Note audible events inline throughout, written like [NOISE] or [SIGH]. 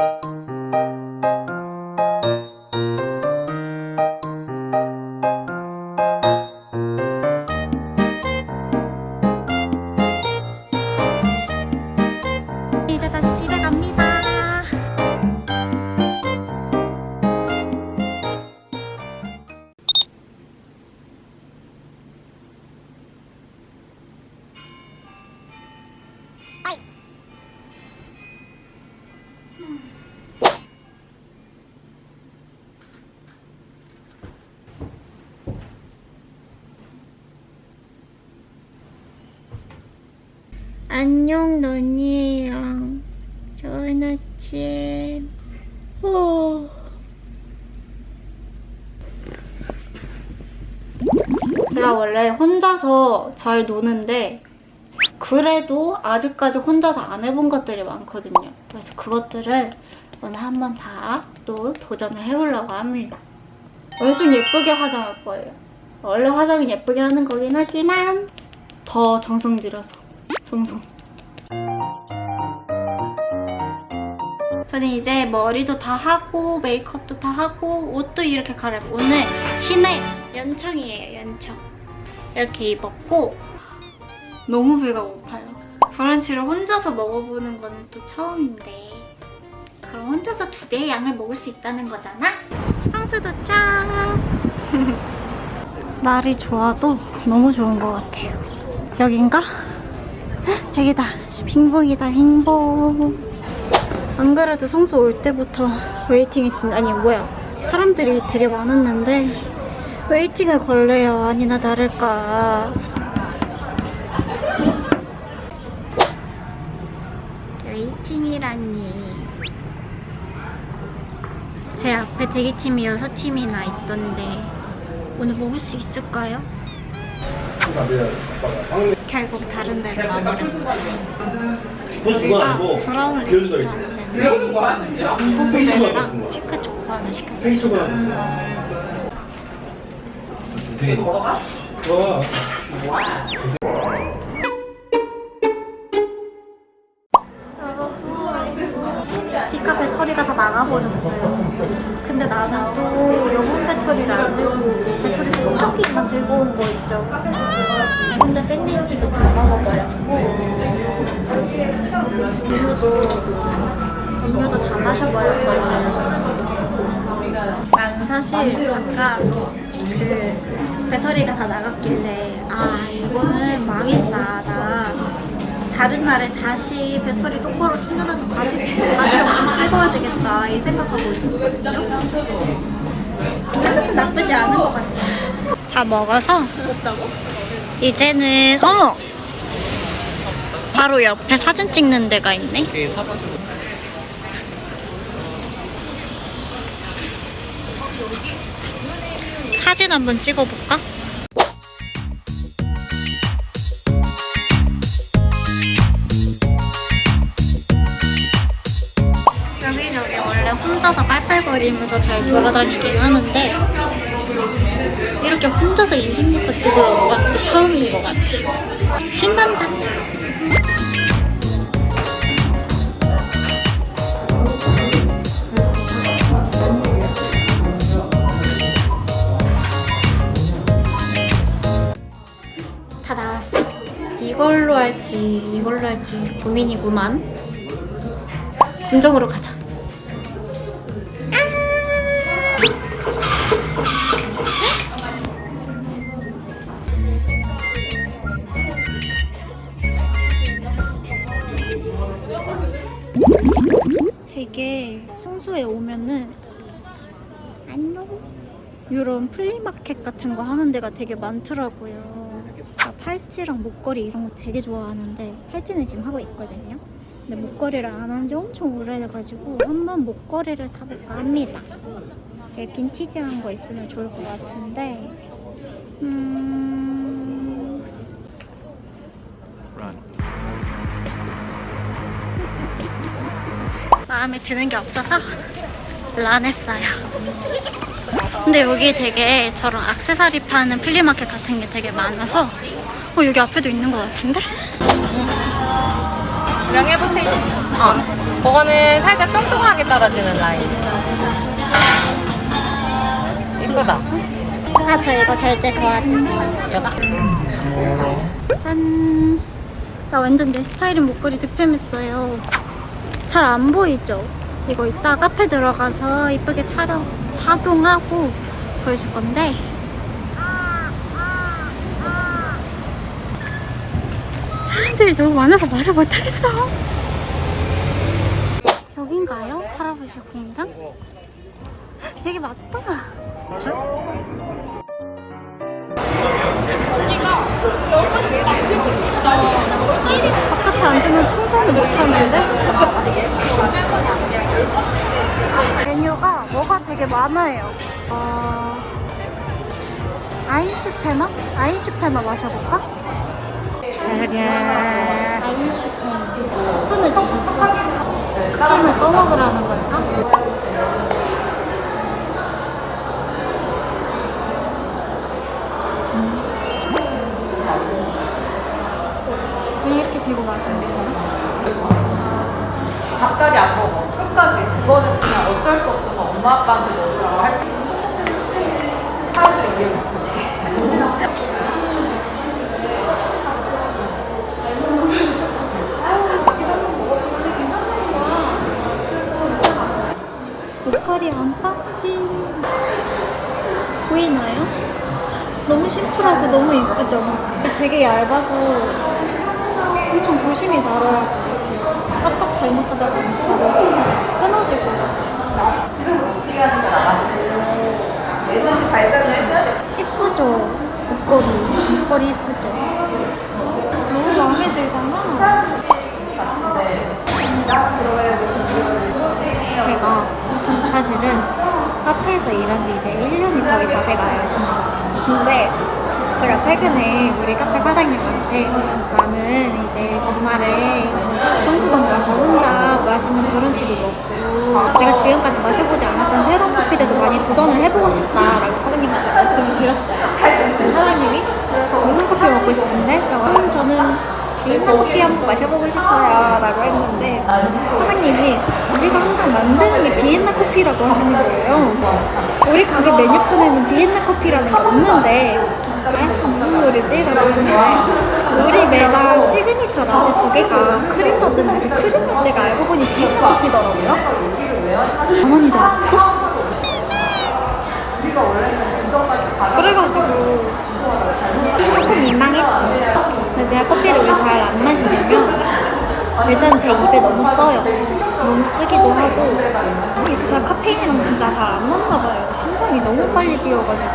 이제 안녕 논이에요. 좋은 아침. 어. 제가 원래 혼자서 잘 노는데 그래도 아직까지 혼자서 안 해본 것들이 많거든요. 그래서 그것들을 오늘 한번 다 또 도전을 해보려고 합니다. 오늘 좀 예쁘게 화장할 거예요. 원래 화장은 예쁘게 하는 거긴 하지만 더 정성 들여서 정성. 저는 이제 머리도 다 하고 메이크업도 다 하고 옷도 이렇게 갈아입고 오늘 흰의 연청이에요 연청. 이렇게 입었고 너무 배가 고파요. 브런치를 혼자서 먹어보는 건 또 처음인데 그럼 혼자서 두 배의 양을 먹을 수 있다는 거잖아? 성수 도착 [LAUGHS] 날이 좋아도 너무 좋은 것 같아요. 여긴가? 헉, 여기다. 빙봉이다 빙봉. 안 그래도 성수 올 때부터 waiting이 진 아니 뭐야. 사람들이 되게 많았는데 waiting을 걸래요 아니나 다를까. waiting이라니. 제 앞에 대기팀이 6팀이나 있던데 오늘 먹을 수 있을까요? 결국 다른 데로 가버렸어요. 그건 아니고 브라운을 시켰는데 안보모델이랑 치카 초코 하나 시켰어요. 디카 배터리가 다 나가버렸어요. 근데 나는 또 영혼 배터리를 안 들고 충전기만 들고 온 거 있죠. 혼자 샌드위치도 다 먹어버렸고 음료도 다 마셔버렸거든요. 나는 사실 아까 그 배터리가 다 나갔길래 아 이거는 망했다 나 다른 날에 다시 배터리 똑바로 충전해서 다시 다시 찍어야 되겠다 이 생각하고 있었거든요. 나쁘지 않은 것 같아. 다 먹어서 이제는 어머 바로 옆에 사진 찍는 데가 있네. 사진 한번 찍어볼까? 여기저기 원래 혼자서 빨빨거리면서 잘 돌아다니긴 하는데 이렇게 혼자서 인생 녹화 찍으러 온건또 처음인 것 같아. 신난다. 다 나왔어. 이걸로 할지 이걸로 할지 고민이구만. 감정으로 가자. 되게 성수에 오면은 약간 이런 flea market 같은 거 하는 데가 되게 많더라고요. 나 팔찌랑 목걸이 이런 거 되게 좋아하는데 팔찌는 지금 하고 있거든요. 근데 목걸이를 안 한 지 엄청 오래돼가지고 한번 목걸이를 사볼까 합니다. 빈티지한 거 있으면 좋을 것 같은데 음... 마음에 드는 게 없어서 안 했어요. 근데 여기 되게 저런 악세사리 파는 flea market 같은 게 되게 많아서 어, 여기 앞에도 있는 것 같은데? 구경해보세요. 어. 그거는 살짝 뚱뚱하게 떨어지는 라인. 이쁘다. 아, 저 이거 결제 도와주세요. 여가. 짠. 나 완전 내 스타일인 목걸이 득템했어요. 잘 안 보이죠? 이거 이따 카페 들어가서 이쁘게 촬영, 착용하고 보여줄 건데. 사람들이 너무 많아서 말을 못하겠어. 여긴가요? 할아버지 공장? 되게 맞다. 바깥에 앉으면 충전을 못하는데? 메뉴가 뭐가 되게 많아요. 어... 아이슈페너? 아이슈페너 마셔볼까? 아이슈페너. 스푼을 주셨어. 크림을 떠먹으라는 걸까? 들고 마시면 되나? 닭다리 안 먹어. 끝까지. 그거는 그냥 어쩔 수 없어서 엄마 아빠한테 먹으라고 할 사람들이 이해 못해. 목걸이 unboxing 보이나요? 너무 심플하고 너무 이쁘죠? 되게 얇아서 엄청 조심히 다뤄야 까딱 잘못하다 보면 바로 끊어질 것 같아요 얘는 발산을 해야 돼. 이쁘죠? 목걸이 목걸이 이쁘죠? 너무 마음에 들잖아 제가 사실은 카페에서 일한 지 이제 1년이 거의 다 돼가요. 근데 제가 최근에 우리 카페 사장님한테 나는 이제 주말에 성수동 가서 혼자 마시는 브런치도 먹고 내가 지금까지 마셔보지 않았던 새로운 커피들도 많이 도전을 해보고 싶다라고 사장님한테 말씀을 드렸어요. 사장님이 무슨 커피 먹고 싶은데? 라고 하면 저는 비엔나 커피 한번 마셔보고 싶어요 라고 했는데 사장님이 우리가 항상 만드는 게 비엔나 커피라고 하시는 거예요 우리 가게 메뉴판에는 비엔나 커피라는 게 없는데 에? 무슨 소리지? 라고 했는데 우리 매장 시그니처 라떼 두 개가 크림 라떼인데 그 크림 라떼가 알고 보니 비엔나 커피더라고요 가만히 잘 알았어? 그래가지고 조금 민망했죠. 근데 제가 커피를 왜 잘 안 마시냐면 일단 제 입에 너무 써요. 너무 쓰기도 하고 제가 카페인이랑 진짜 잘 안 맞나 봐요. 심장이 너무 빨리 뛰어가지고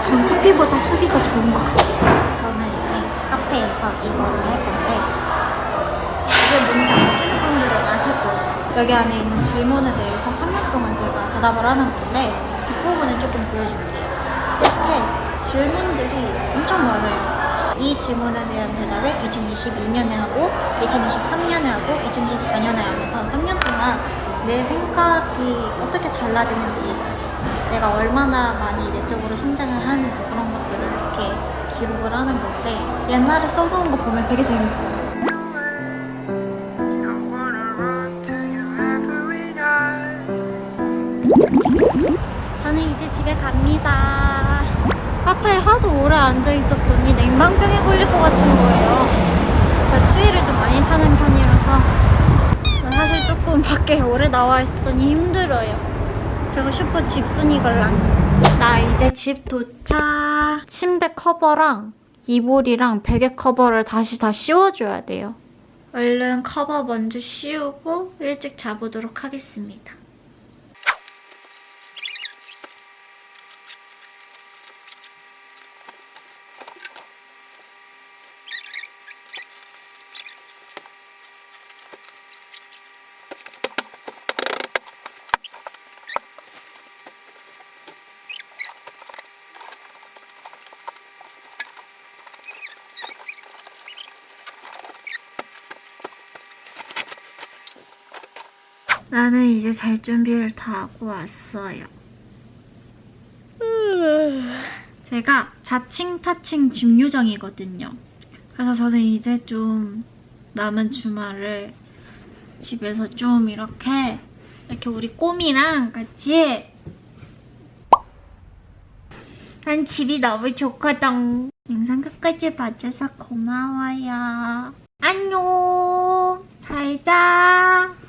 전 커피보다 술이 더 좋은 것 같아요. 저는 이제 카페에서 이거를 할 건데 이게 뭔지 아시는 분들은 아실 거예요. 여기 안에 있는 질문에 대해서 3년 동안 제가 대답을 하는 건데 뒷부분을 조금 보여줄게요. 이렇게 질문들이 엄청 많아요. 이 질문에 대한 대답을 2022년에 하고 2023년에 하고 2024년에 하면서 3년 동안 내 생각이 어떻게 달라지는지 내가 얼마나 많이 내적으로 성장을 하는지 그런 것들을 이렇게 기록을 하는 건데 옛날에 써놓은 거 보면 되게 재밌어요. 저는 이제 집에 갑니다. 카페에 하도 오래 앉아 있었더니 냉방병에 걸릴 것 같은 거예요. 제가 추위를 좀 많이 타는 편이라서 사실 조금 밖에 오래 나와 있었더니 힘들어요. 제가 슈퍼 집순이 걸랑. 나 이제 집 도착. 침대 커버랑 이불이랑 베개 커버를 다시 다 씌워줘야 돼요. 얼른 커버 먼저 씌우고 일찍 자보도록 하겠습니다. 나는 이제 잘 준비를 다 하고 왔어요. 제가 자칭 타칭 집 요정이거든요. 그래서 저는 이제 좀 남은 주말을 집에서 좀 이렇게 이렇게 우리 꼬미랑 같이 난 집이 너무 좋거든. 영상 끝까지 봐줘서 고마워요. 안녕. 잘 자.